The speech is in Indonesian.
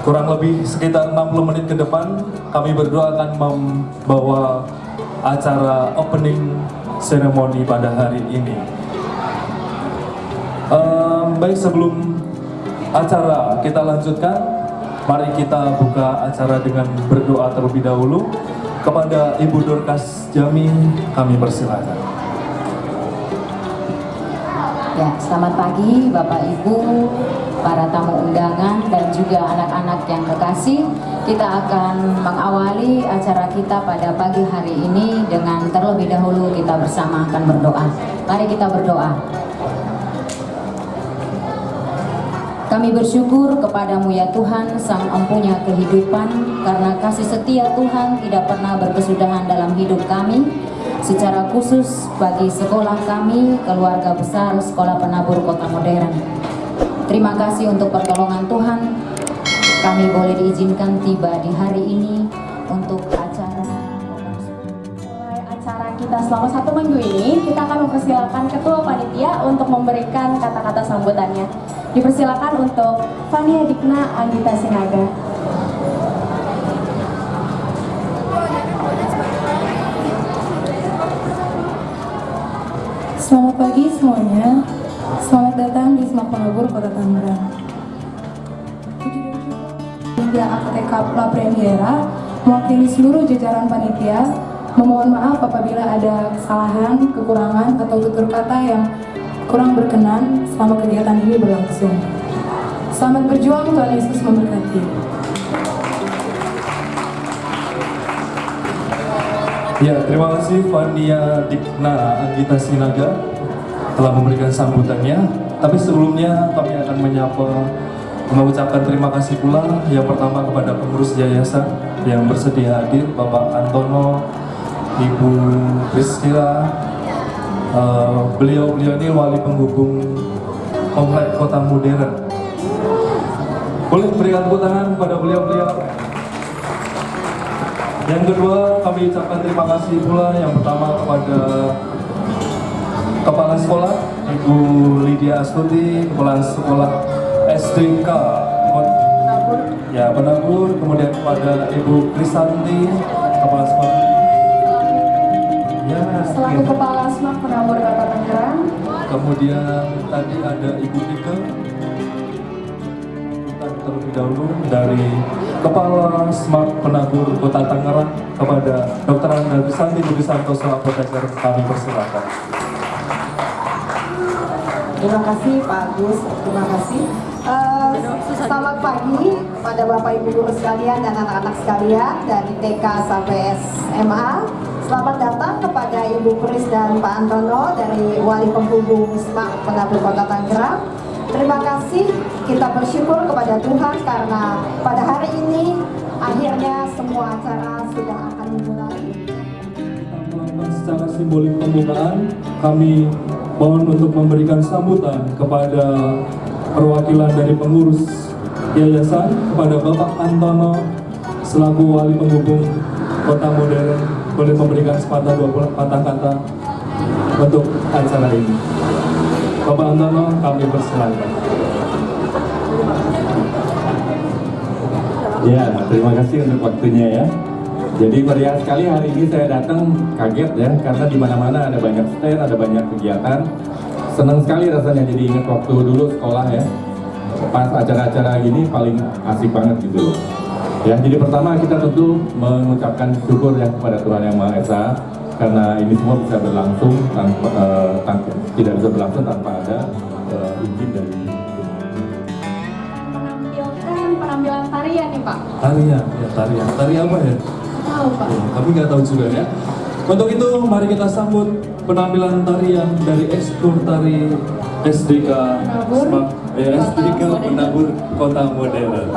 kurang lebih sekitar 60 menit ke depan kami berdua akan membawa acara opening ceremony pada hari ini. Um, baik sebelum acara kita lanjutkan, mari kita buka acara dengan berdoa terlebih dahulu kepada Ibu Dorcas Jami kami persilakan. Ya, selamat pagi Bapak Ibu, para tamu undangan dan juga anak-anak yang kekasih. Kita akan mengawali acara kita pada pagi hari ini dengan terlebih dahulu kita bersama akan berdoa. Mari kita berdoa. Kami bersyukur kepadamu ya Tuhan, Sang Empunya kehidupan, karena kasih setia Tuhan tidak pernah berkesudahan dalam hidup kami, secara khusus bagi sekolah kami, keluarga besar Sekolah Penabur Kota Modern. Terima kasih untuk pertolongan Tuhan, kami boleh diizinkan tiba di hari ini untuk acara mulai acara kita selama satu minggu ini, kita akan mempersilakan Ketua Panitia untuk memberikan kata-kata sambutannya. Dipersilakan untuk Fania Dikna Anggita Sinaga. Selamat pagi semuanya. Selamat datang di Semak Penabur Kota Tangerang. Hingga AKTK La Premiera mewakili seluruh jajaran panitia memohon maaf apabila ada kesalahan, kekurangan, atau tutur kata yang kurang berkenan selama kegiatan ini berlangsung. Selamat berjuang, Tuhan Yesus memberkati. Ya, terima kasih Fania Dikna Anggita Sinaga telah memberikan sambutannya. Tapi sebelumnya kami akan menyapa mengucapkan terima kasih pula yang pertama kepada pengurus yayasan yang bersedia hadir Bapak Antono, Ibu Priscila, uh, beliau-beliau ini wali penghubung komplek kota modern. Boleh berikan tepuk tangan kepada beliau-beliau. Yang kedua, kami ucapkan terima kasih pula yang pertama kepada Kepala Sekolah, Ibu Lydia Astuti, Kepala Sekolah SDK ya Penabur, kemudian kepada Ibu Krisanti, Kepala Sekolah. Ya, Selaku Kepala Semak Penabur Kota Tangerang, kemudian tadi ada Ibu. Kita terlebih dahulu dari Kepala Smart Penabur Kota Tangerang kepada Dr. Anda Krisanti Budi Santoso Apoteker kami persilakan. Terima kasih Pak Agus, terima kasih. Eh, selamat pagi kepada Bapak Ibu guru sekalian dan anak-anak sekalian dari TK sampai SMA. Selamat datang kepada Ibu Pris dan Pak Antono dari Wali Penghubung SMAK Penabur Kota Tangerang. Terima kasih, kita bersyukur kepada Tuhan karena pada hari ini akhirnya semua acara sudah akan dimulai. secara simbolik pembukaan, kami mohon untuk memberikan sambutan kepada perwakilan dari pengurus yayasan kepada Bapak Antono selaku wali penghubung kota modern boleh memberikan sepatah dua patah kata untuk acara ini. Bapak Antono kami persilakan. Ya, terima kasih untuk waktunya ya. Jadi meriah sekali hari ini saya datang kaget ya karena di mana-mana ada banyak stand, ada banyak kegiatan. Senang sekali rasanya jadi ingat waktu dulu sekolah ya. Pas acara-acara gini paling asik banget gitu loh. Ya, jadi pertama kita tentu mengucapkan syukur ya kepada Tuhan Yang Maha Esa karena ini semua bisa berlangsung tanpa, eh, tanpa tidak bisa berlangsung tanpa ada eh, izin dari menampilkan penampilan tarian nih Pak. Tarian, ya tarian. Tarian apa ya? Tahu Pak. Ya, kami nggak tahu juga ya. Untuk itu mari kita sambut penampilan tarian dari ekskul tari SDK Smak- ya, Kota SDK Modern. Penabur Kota Modern.